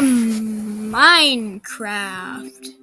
Minecraft.